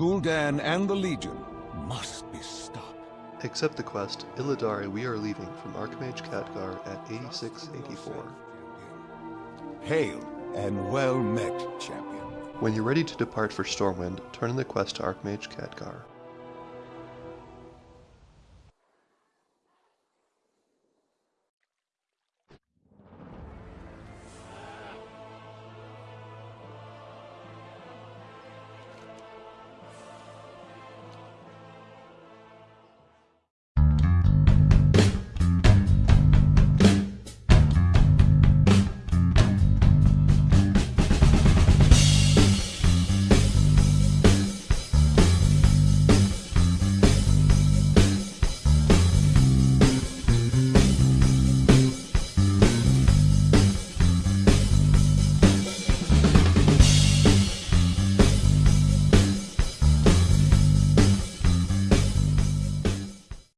Gul'dan and the Legion must be stopped. Accept the quest, Illidari we are leaving from Archmage Khadgar at 8684. Hail and well met, champion. When you're ready to depart for Stormwind, turn in the quest to Archmage Khadgar.